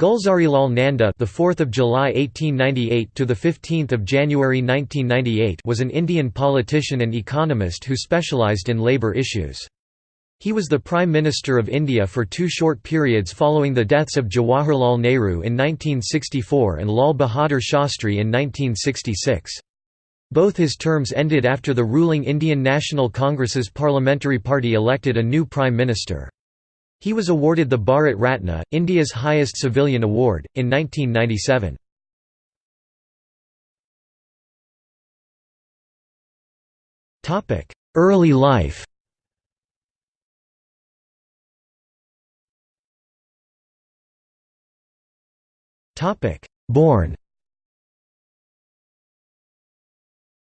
Gulzarilal Nanda, the 4th of July 1898 to the 15th of January 1998, was an Indian politician and economist who specialized in labor issues. He was the Prime Minister of India for two short periods following the deaths of Jawaharlal Nehru in 1964 and Lal Bahadur Shastri in 1966. Both his terms ended after the ruling Indian National Congress's parliamentary party elected a new Prime Minister. He was awarded the Bharat Ratna, India's highest civilian award, in 1997. Early life Born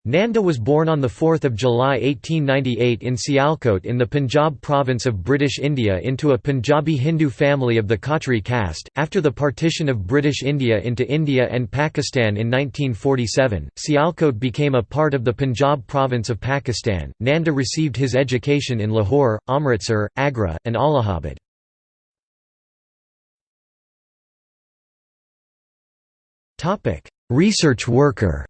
Nanda was born on 4 July 1898 in Sialkot in the Punjab province of British India into a Punjabi Hindu family of the Khatri caste. After the partition of British India into India and Pakistan in 1947, Sialkot became a part of the Punjab province of Pakistan. Nanda received his education in Lahore, Amritsar, Agra, and Allahabad. Research worker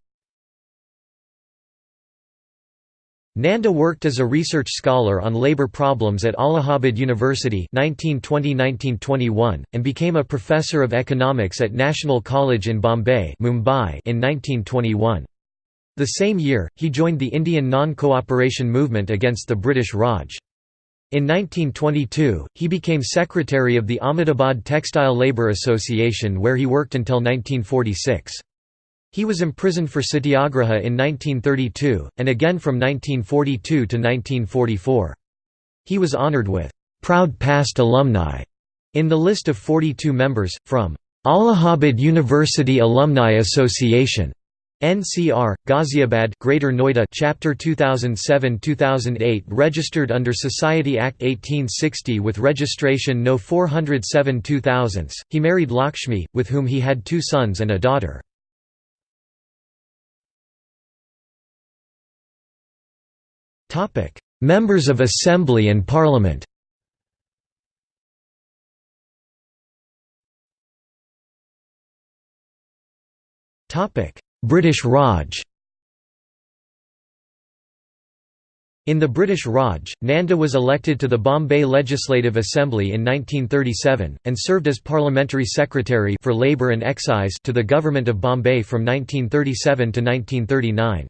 Nanda worked as a research scholar on labor problems at Allahabad University 1920–1921, and became a professor of economics at National College in Bombay Mumbai in 1921. The same year, he joined the Indian non-cooperation movement against the British Raj. In 1922, he became secretary of the Ahmedabad Textile Labour Association where he worked until 1946. He was imprisoned for satyagraha in 1932, and again from 1942 to 1944. He was honoured with «proud past alumni» in the list of 42 members, from «Allahabad University Alumni Association» NCR, Ghaziabad, Greater Noida, Chapter 2007-2008, registered under Society Act 1860 with registration No 407 2000. He married Lakshmi, with whom he had two sons and a daughter. Members of Assembly and Parliament British Raj In the British Raj, Nanda was elected to the Bombay Legislative Assembly in 1937, and served as Parliamentary Secretary for Labour and Excise to the Government of Bombay from 1937 to 1939.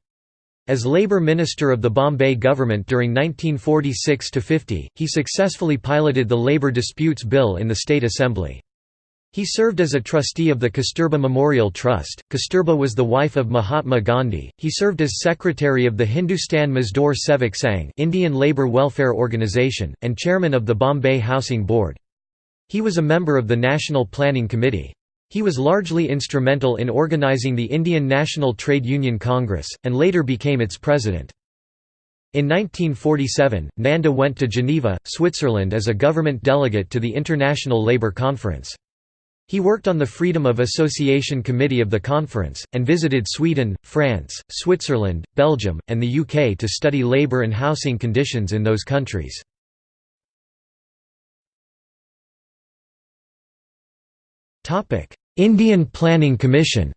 As Labour Minister of the Bombay government during 1946–50, he successfully piloted the Labour Disputes Bill in the State Assembly. He served as a trustee of the Kasturba Memorial Trust. Kasturba was the wife of Mahatma Gandhi. He served as secretary of the Hindustan Mazdoor Sevak Sangh, Indian Labour Welfare Organisation, and chairman of the Bombay Housing Board. He was a member of the National Planning Committee. He was largely instrumental in organizing the Indian National Trade Union Congress, and later became its president. In 1947, Nanda went to Geneva, Switzerland as a government delegate to the International Labour Conference. He worked on the Freedom of Association Committee of the conference, and visited Sweden, France, Switzerland, Belgium, and the UK to study labour and housing conditions in those countries. Indian Planning Commission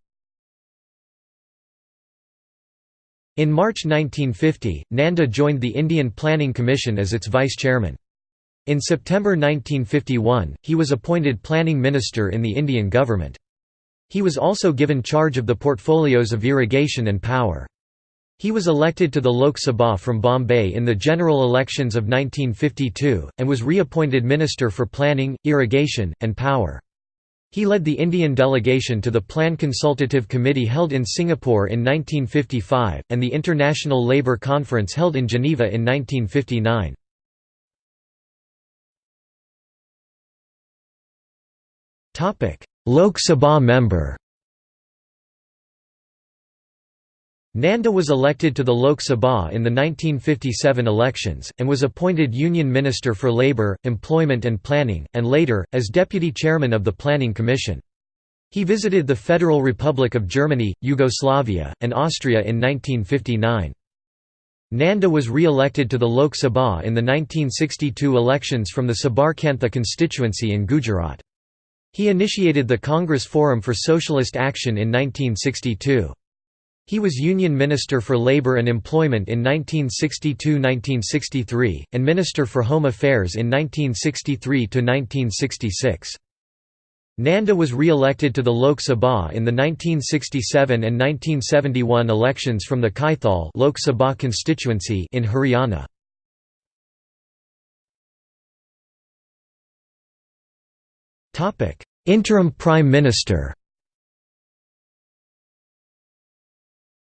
In March 1950, Nanda joined the Indian Planning Commission as its vice-chairman. In September 1951, he was appointed planning minister in the Indian government. He was also given charge of the portfolios of irrigation and power. He was elected to the Lok Sabha from Bombay in the general elections of 1952, and was reappointed Minister for Planning, Irrigation, and Power. He led the Indian delegation to the Plan Consultative Committee held in Singapore in 1955, and the International Labour Conference held in Geneva in 1959. Lok Sabha member Nanda was elected to the Lok Sabha in the 1957 elections, and was appointed Union Minister for Labour, Employment and Planning, and later, as Deputy Chairman of the Planning Commission. He visited the Federal Republic of Germany, Yugoslavia, and Austria in 1959. Nanda was re-elected to the Lok Sabha in the 1962 elections from the Sabarkantha constituency in Gujarat. He initiated the Congress Forum for Socialist Action in 1962. He was Union Minister for Labor and Employment in 1962–1963, and Minister for Home Affairs in 1963–1966. Nanda was re-elected to the Lok Sabha in the 1967 and 1971 elections from the Kaithal Lok Sabha constituency in Haryana. Interim Prime Minister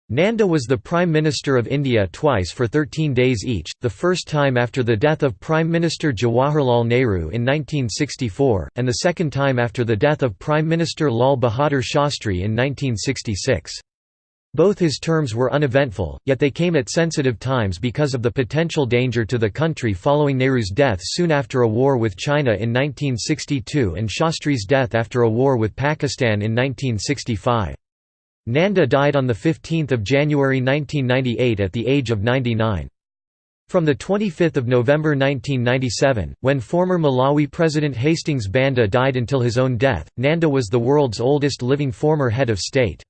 Nanda was the Prime Minister of India twice for 13 days each, the first time after the death of Prime Minister Jawaharlal Nehru in 1964, and the second time after the death of Prime Minister Lal Bahadur Shastri in 1966. Both his terms were uneventful, yet they came at sensitive times because of the potential danger to the country following Nehru's death soon after a war with China in 1962 and Shastri's death after a war with Pakistan in 1965. Nanda died on 15 January 1998 at the age of 99. From 25 November 1997, when former Malawi President Hastings Banda died until his own death, Nanda was the world's oldest living former head of state.